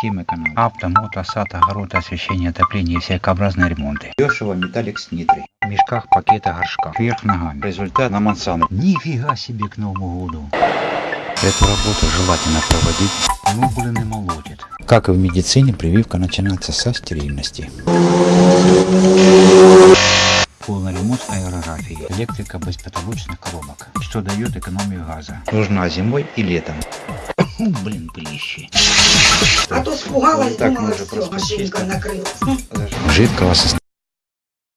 Тим эконом. Авто, мото, сад, огород, освещение, отопление и всякообразные ремонты. Дешево, металлик с нитрой. В мешках, пакетах, горшках. Вверх ногами. Результат на Монсано. Нифига себе к Новому году. Эту работу желательно проводить, но блин и молотит. Как и в медицине, прививка начинается со стерильности. Полный ремонт аэрографии. Электрика без потолочных коробок. Что дает экономию газа. Нужна зимой и летом. Блин, пылище. А то спугалась, Так, думала, може, все, машинка накрылась. Жидкого состояния.